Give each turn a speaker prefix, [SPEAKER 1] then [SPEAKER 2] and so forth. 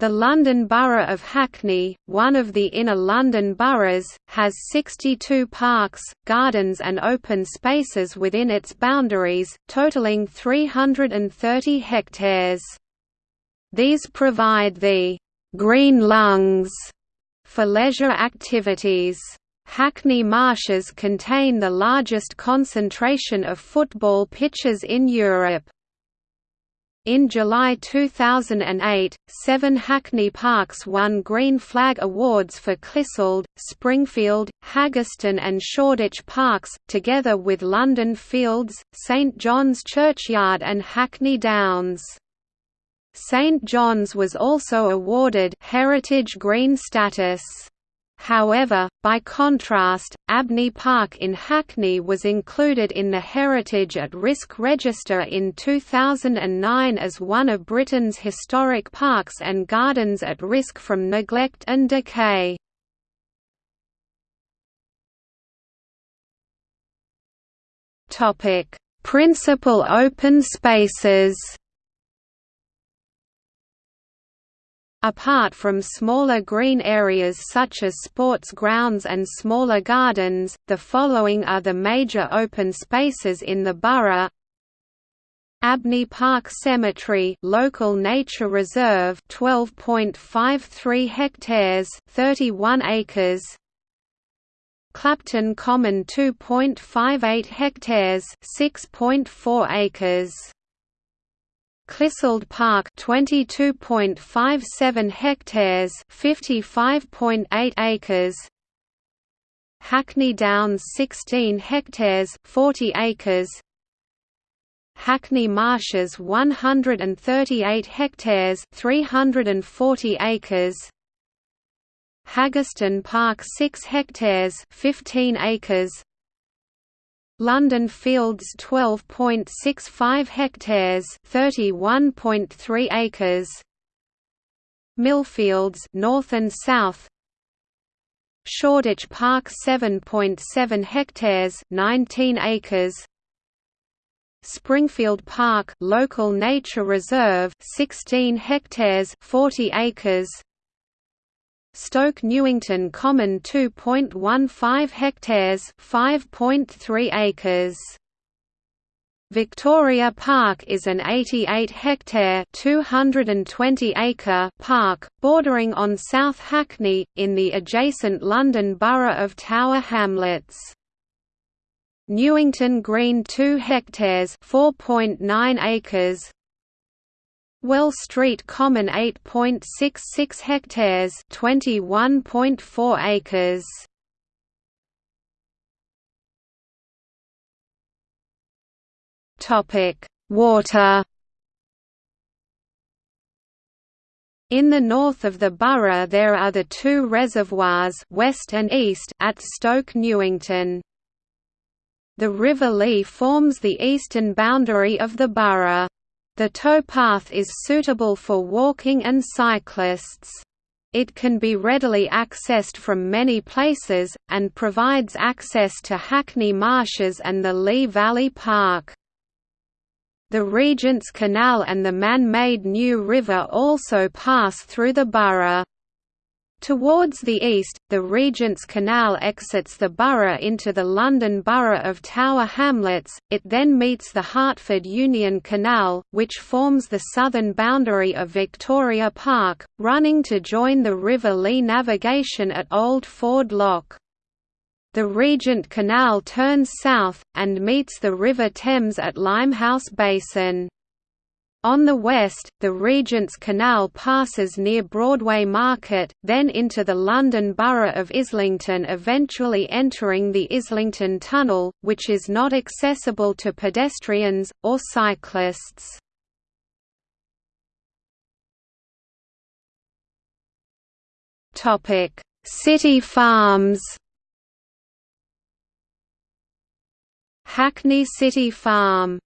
[SPEAKER 1] The London Borough of Hackney, one of the inner London boroughs, has 62 parks, gardens and open spaces within its boundaries, totalling 330 hectares. These provide the «green lungs» for leisure activities. Hackney Marshes contain the largest concentration of football pitches in Europe. In July 2008, seven Hackney Parks won Green Flag Awards for Clissold, Springfield, Haggerston and Shoreditch Parks, together with London Fields, St John's Churchyard and Hackney Downs. St John's was also awarded Heritage Green status. However, by contrast, Abney Park in Hackney was included in the Heritage at Risk Register in 2009 as one of Britain's historic parks and gardens at risk from neglect and decay. Principal open spaces Apart from smaller green areas such as sports grounds and smaller gardens, the following are the major open spaces in the borough. Abney Park Cemetery local nature reserve 12.53 hectares 31 acres. Clapton Common 2.58 hectares 6.4 acres Clissold Park 22.57 hectares 55.8 acres. Hackney Downs 16 hectares 40 acres. Hackney Marshes 138 hectares 340 acres. Haggerston Park 6 hectares 15 acres London Fields 12.65 hectares 31.3 acres. Millfields north and south. Shoreditch Park 7.7 hectares 19 acres. Springfield Park local nature reserve 16 hectares 40 acres Stoke Newington Common 2.15 hectares 5.3 acres Victoria Park is an 88-hectare (220-acre) park, bordering on South Hackney, in the adjacent London Borough of Tower Hamlets. Newington Green 2 hectares (4.9 acres), Well Street Common 8.66 hectares 21.4 acres Topic Water In the north of the borough there are the two reservoirs west and east at Stoke Newington. The River Lee forms the eastern boundary of the borough. The towpath is suitable for walking and cyclists. It can be readily accessed from many places, and provides access to Hackney Marshes and the Lee Valley Park. The Regent's Canal and the man-made New River also pass through the borough. Towards the east, the Regent's Canal exits the borough into the London Borough of Tower Hamlets, it then meets the Hertford Union Canal, which forms the southern boundary of Victoria Park, running to join the River Lee navigation at Old Ford Lock. The Regent Canal turns south, and meets the River Thames at Limehouse Basin. On the west, the Regent's Canal passes near Broadway Market, then into the London Borough of Islington eventually entering the Islington Tunnel, which is not accessible to pedestrians, or cyclists. City Farms Hackney City Farm